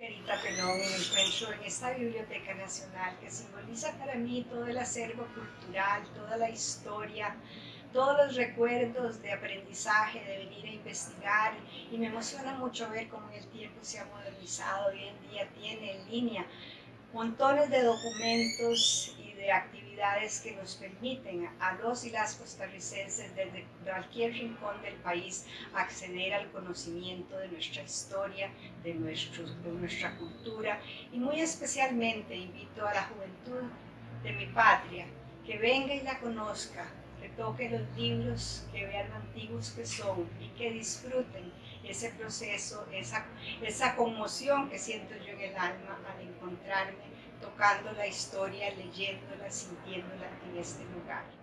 Margarita Pelón me en esta Biblioteca Nacional que simboliza para mí todo el acervo cultural, toda la historia, todos los recuerdos de aprendizaje, de venir a investigar y me emociona mucho ver cómo el tiempo se ha modernizado, hoy en día tiene en línea montones de documentos y de actividades que nos permiten a los y las costarricenses desde cualquier rincón del país acceder al conocimiento de nuestra historia, de, nuestro, de nuestra cultura. Y muy especialmente invito a la juventud de mi patria que venga y la conozca, que toque los libros, que vean lo antiguos que son y que disfruten ese proceso, esa, esa conmoción que siento yo en el alma al encontrarme tocando la historia, leyéndola, sintiéndola en este lugar.